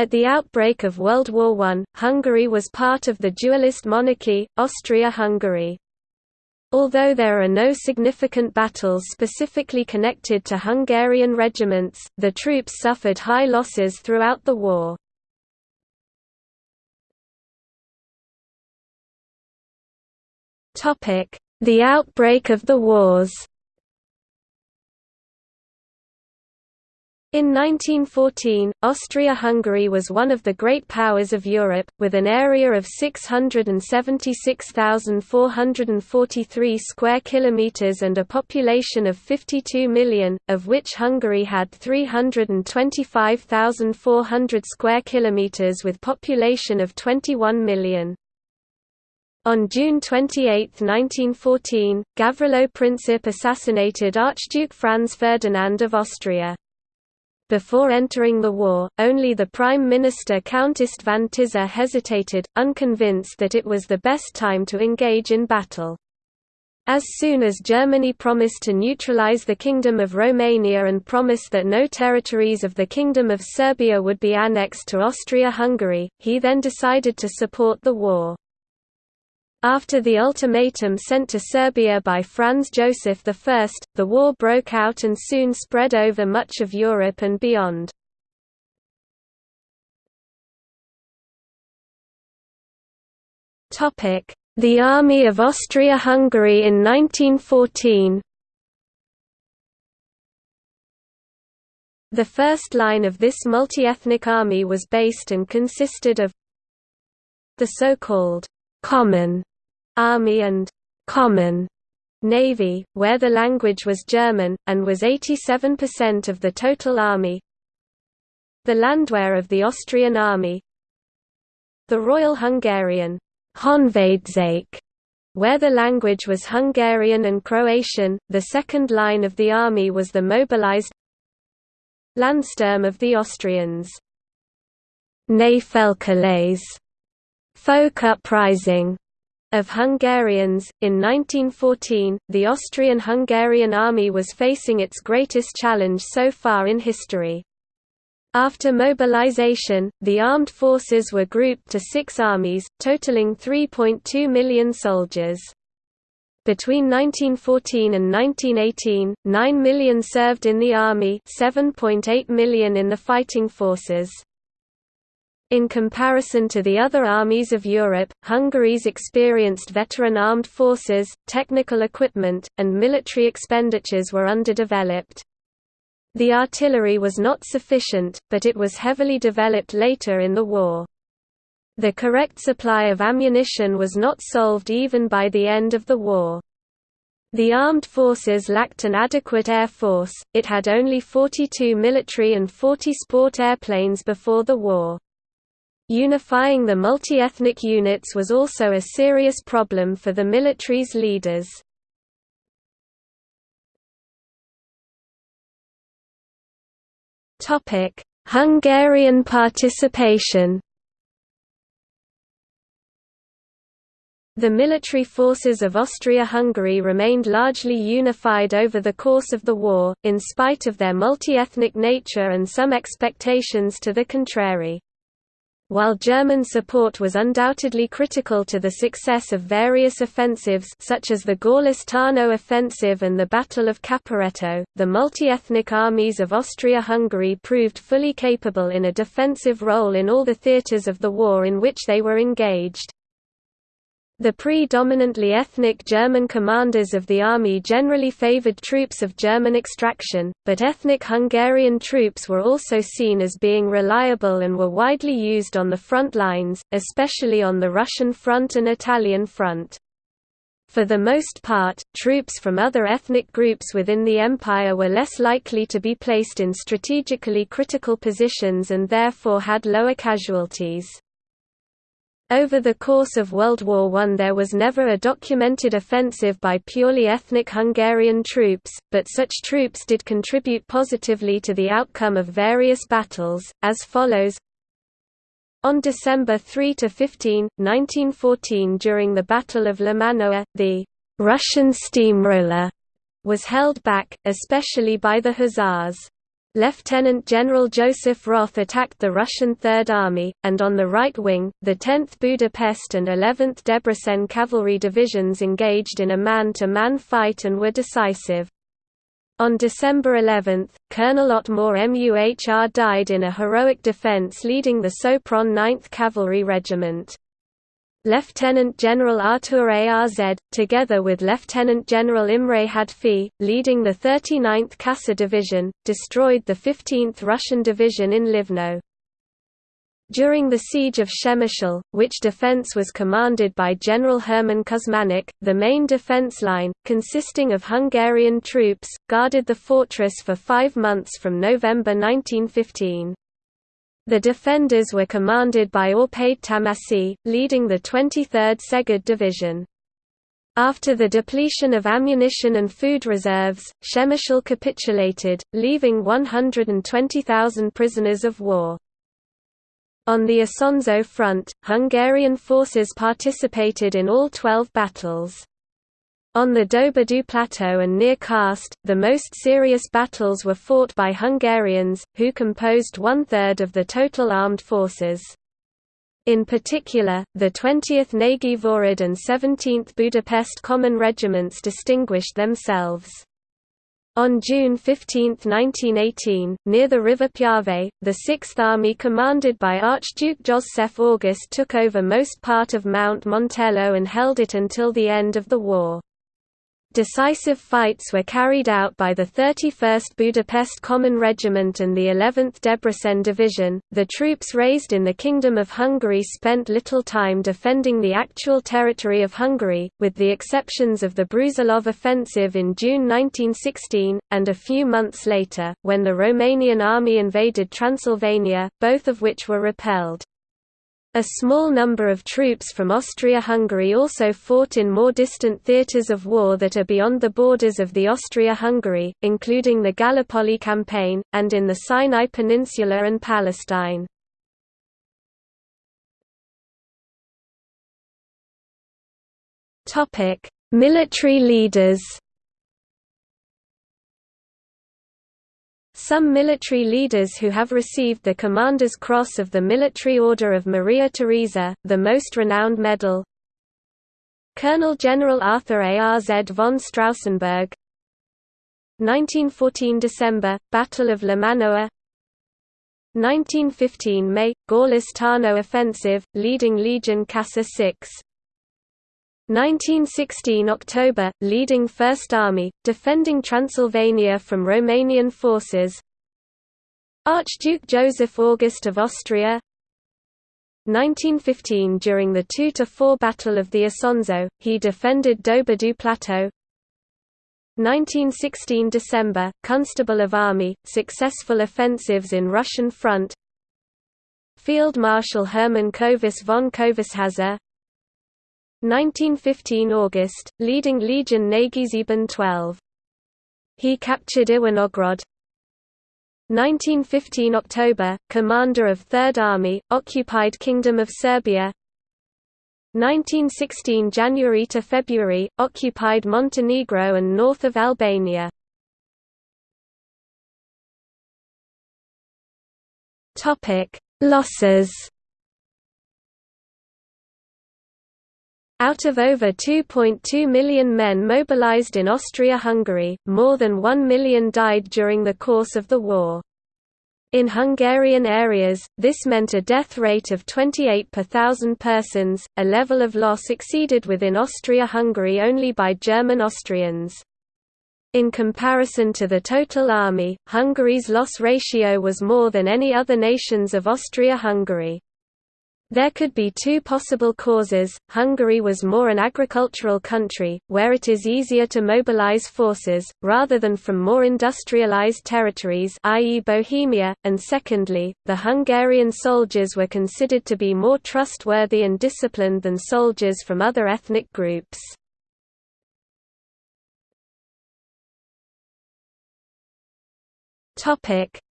At the outbreak of World War I, Hungary was part of the dualist monarchy, Austria-Hungary. Although there are no significant battles specifically connected to Hungarian regiments, the troops suffered high losses throughout the war. The outbreak of the wars In 1914, Austria-Hungary was one of the great powers of Europe, with an area of 676,443 square kilometers and a population of 52 million, of which Hungary had 325,400 square kilometers with population of 21 million. On June 28, 1914, Gavrilo Princip assassinated Archduke Franz Ferdinand of Austria. Before entering the war, only the Prime Minister Count István Tisza hesitated, unconvinced that it was the best time to engage in battle. As soon as Germany promised to neutralize the Kingdom of Romania and promised that no territories of the Kingdom of Serbia would be annexed to Austria-Hungary, he then decided to support the war. After the ultimatum sent to Serbia by Franz Joseph I, the war broke out and soon spread over much of Europe and beyond. The Army of Austria-Hungary in 1914 The first line of this multi-ethnic army was based and consisted of the so-called common Army and Common Navy, where the language was German, and was 87% of the total army. The Landwehr of the Austrian Army. The Royal Hungarian where the language was Hungarian and Croatian, the second line of the army was the mobilized Landsturm of the Austrians. Népfelkelés, folk uprising, of Hungarians. In 1914, the Austrian-Hungarian army was facing its greatest challenge so far in history. After mobilization, the armed forces were grouped to six armies, totaling 3.2 million soldiers. Between 1914 and 1918, 9 million served in the army 7.8 million in the fighting forces. In comparison to the other armies of Europe, Hungary's experienced veteran armed forces, technical equipment, and military expenditures were underdeveloped. The artillery was not sufficient, but it was heavily developed later in the war. The correct supply of ammunition was not solved even by the end of the war. The armed forces lacked an adequate air force, it had only 42 military and 40 sport airplanes before the war. Unifying the multi-ethnic units was also a serious problem for the military's leaders. Hungarian participation The military forces of Austria-Hungary remained largely unified over the course of the war, in spite of their multi-ethnic nature and some expectations to the contrary. While German support was undoubtedly critical to the success of various offensives such as the Gorlice-Tarnów offensive and the Battle of Caporetto, the multi-ethnic armies of Austria-Hungary proved fully capable in a defensive role in all the theatres of the war in which they were engaged. The predominantly ethnic German commanders of the army generally favored troops of German extraction, but ethnic Hungarian troops were also seen as being reliable and were widely used on the front lines, especially on the Russian front and Italian front. For the most part, troops from other ethnic groups within the empire were less likely to be placed in strategically critical positions and therefore had lower casualties. Over the course of World War I there was never a documented offensive by purely ethnic Hungarian troops, but such troops did contribute positively to the outcome of various battles, as follows On December 3–15, 1914 during the Battle of Limanowa, the «Russian steamroller» was held back, especially by the Hussars. Lieutenant General Joseph Roth attacked the Russian Third Army, and on the right wing, the 10th Budapest and 11th Debrecen cavalry divisions engaged in a man-to-man -man fight and were decisive. On December 11, Colonel Otmar Muhr died in a heroic defense leading the Sopron 9th Cavalry Regiment. Lieutenant General Artur Arz, together with Lieutenant General Imre Hadfy, leading the 39th Kassa Division, destroyed the 15th Russian Division in Livno. During the siege of Przemyśl, which defence was commanded by General Herman Kusmanek, the main defence line, consisting of Hungarian troops, guarded the fortress for five months from November 1915. The defenders were commanded by Árpád Tamásy, leading the 23rd Szeged Division. After the depletion of ammunition and food reserves, Przemyśl capitulated, leaving 120,000 prisoners of war. On the Isonzo front, Hungarian forces participated in all 12 battles. On the Doberdò Plateau and near Karst, the most serious battles were fought by Hungarians, who composed one-third of the total armed forces. In particular, the 20th Nagyvárad and 17th Budapest Common Regiments distinguished themselves. On June 15, 1918, near the river Piave, the Sixth Army commanded by Archduke Joseph August took over most part of Mount Montello and held it until the end of the war. Decisive fights were carried out by the 31st Budapest Common Regiment and the 11th Debrecen Division. The troops raised in the Kingdom of Hungary spent little time defending the actual territory of Hungary, with the exceptions of the Brusilov offensive in June 1916, and a few months later, when the Romanian army invaded Transylvania, both of which were repelled. A small number of troops from Austria-Hungary also fought in more distant theatres of war that are beyond the borders of the Austria-Hungary, including the Gallipoli campaign, and in the Sinai Peninsula and Palestine. Military leaders Some military leaders who have received the Commander's Cross of the Military Order of Maria Theresa, the most renowned medal. Colonel General Arthur Arz von Straussenburg. 1914 December, Battle of Limanowa 1915 May, Gorlice Tarnow Offensive, leading Legion Kassa 6 1916 October, leading First Army, defending Transylvania from Romanian forces. Archduke Joseph August of Austria. 1915 During the 2–4 Battle of the Isonzo, he defended Doberdò Plateau. 1916 December, Constable of Army, successful offensives in Russian front. Field Marshal Hermann Kövess von Kövessháza 1915 August, leading Legion Nagyszeben 12. He captured Ivangorod. 1915 October, commander of Third Army, occupied Kingdom of Serbia 1916 January to February, occupied Montenegro and north of Albania. Topic: Losses Out of over 2.2 million men mobilized in Austria-Hungary, more than 1 million died during the course of the war. In Hungarian areas, this meant a death rate of 28 per thousand persons, a level of loss exceeded within Austria-Hungary only by German Austrians. In comparison to the total army, Hungary's loss ratio was more than any other nations of Austria-Hungary. There could be two possible causes. Hungary was more an agricultural country, where it is easier to mobilize forces, rather than from more industrialized territories i.e. Bohemia, and secondly, the Hungarian soldiers were considered to be more trustworthy and disciplined than soldiers from other ethnic groups.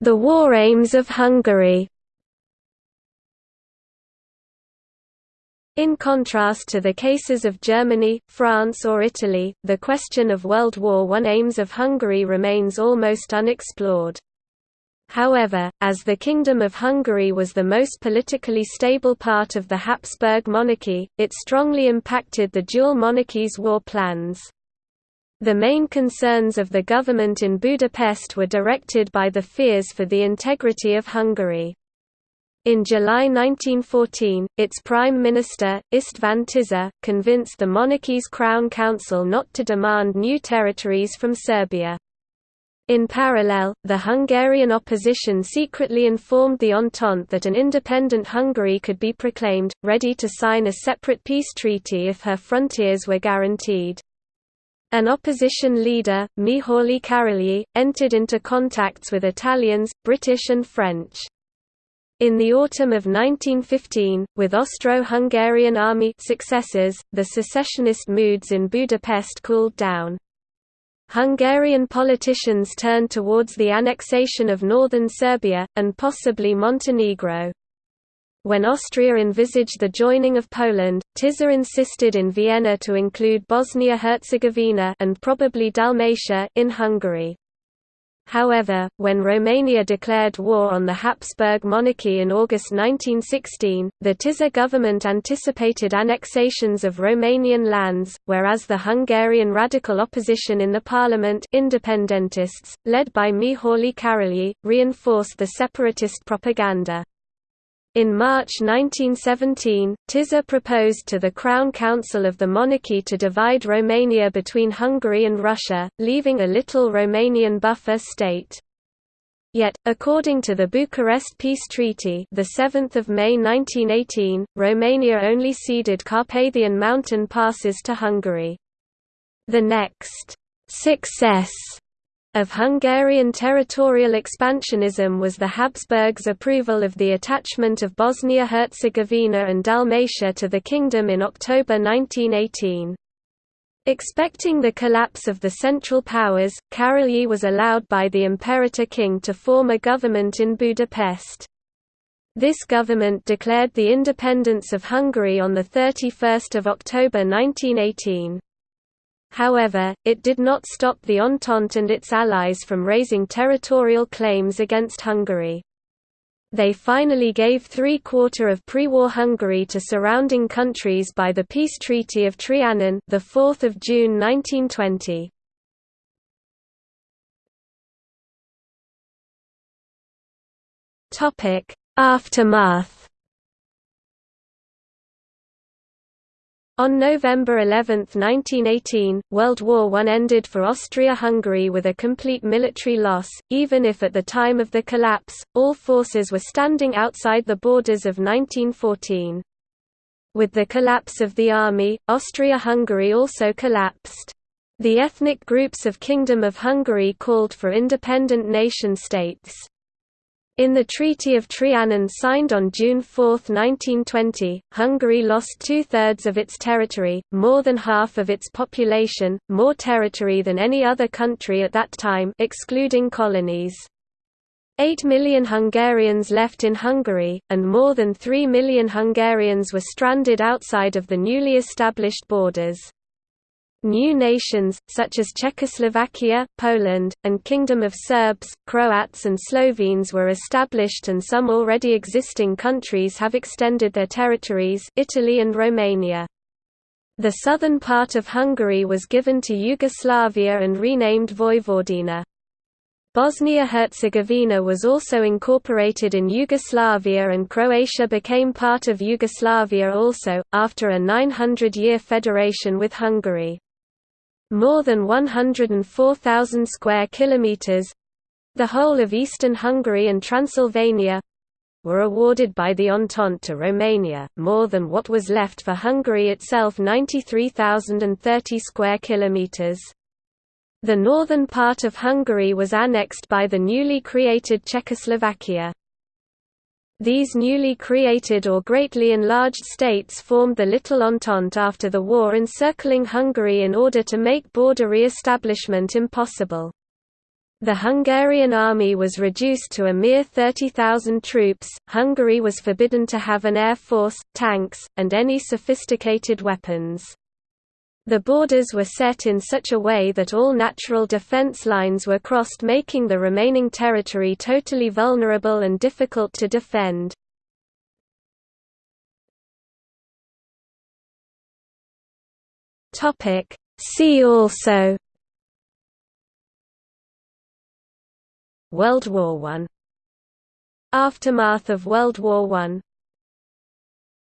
The war aims of Hungary In contrast to the cases of Germany, France or Italy, the question of World War I aims of Hungary remains almost unexplored. However, as the Kingdom of Hungary was the most politically stable part of the Habsburg monarchy, it strongly impacted the dual monarchies' war plans. The main concerns of the government in Budapest were directed by the fears for the integrity of Hungary. In July 1914, its prime minister, István Tisza, convinced the monarchy's Crown Council not to demand new territories from Serbia. In parallel, the Hungarian opposition secretly informed the Entente that an independent Hungary could be proclaimed, ready to sign a separate peace treaty if her frontiers were guaranteed. An opposition leader, Mihály Károlyi, entered into contacts with Italians, British and French. In the autumn of 1915, with Austro-Hungarian army successes, the secessionist moods in Budapest cooled down. Hungarian politicians turned towards the annexation of northern Serbia, and possibly Montenegro. When Austria envisaged the joining of Poland, Tisza insisted in Vienna to include Bosnia-Herzegovina and probably Dalmatia in Hungary. However, when Romania declared war on the Habsburg monarchy in August 1916, the Tisza government anticipated annexations of Romanian lands, whereas the Hungarian radical opposition in the parliament independentists, led by Mihály Károlyi, reinforced the separatist propaganda. In March 1917, Tisza proposed to the Crown Council of the monarchy to divide Romania between Hungary and Russia, leaving a little Romanian buffer state. Yet, according to the Bucharest Peace Treaty the 7th of May 1918, Romania only ceded Carpathian mountain passes to Hungary. The next success of Hungarian territorial expansionism was the Habsburgs' approval of the attachment of Bosnia-Herzegovina and Dalmatia to the kingdom in October 1918. Expecting the collapse of the Central Powers, Károlyi was allowed by the Imperator King to form a government in Budapest. This government declared the independence of Hungary on 31 October 1918. However, it did not stop the Entente and its allies from raising territorial claims against Hungary. They finally gave three-quarter of pre-war Hungary to surrounding countries by the Peace Treaty of Trianon, the 4th of June 1920. Topic: Aftermath On November 11, 1918, World War I ended for Austria-Hungary with a complete military loss, even if at the time of the collapse, all forces were standing outside the borders of 1914. With the collapse of the army, Austria-Hungary also collapsed. The ethnic groups of Kingdom of Hungary called for independent nation-states. In the Treaty of Trianon signed on June 4, 1920, Hungary lost two-thirds of its territory, more than half of its population, more territory than any other country at that time excluding colonies. Eight million Hungarians left in Hungary, and more than three million Hungarians were stranded outside of the newly established borders. New nations, such as Czechoslovakia, Poland, and Kingdom of Serbs, Croats and Slovenes were established and some already existing countries have extended their territories Italy and Romania. The southern part of Hungary was given to Yugoslavia and renamed Vojvodina. Bosnia-Herzegovina was also incorporated in Yugoslavia and Croatia became part of Yugoslavia also, after a 900-year federation with Hungary. More than 104,000 square kilometers—the whole of eastern Hungary and Transylvania, were awarded by the Entente to Romania, more than what was left for Hungary itself 93,030 square kilometers. The northern part of Hungary was annexed by the newly created Czechoslovakia. These newly created or greatly enlarged states formed the Little Entente after the war encircling Hungary in order to make border re-establishment impossible. The Hungarian army was reduced to a mere 30,000 troops, Hungary was forbidden to have an air force, tanks, and any sophisticated weapons. The borders were set in such a way that all natural defense lines were crossed making the remaining territory totally vulnerable and difficult to defend. See also World War I Aftermath of World War I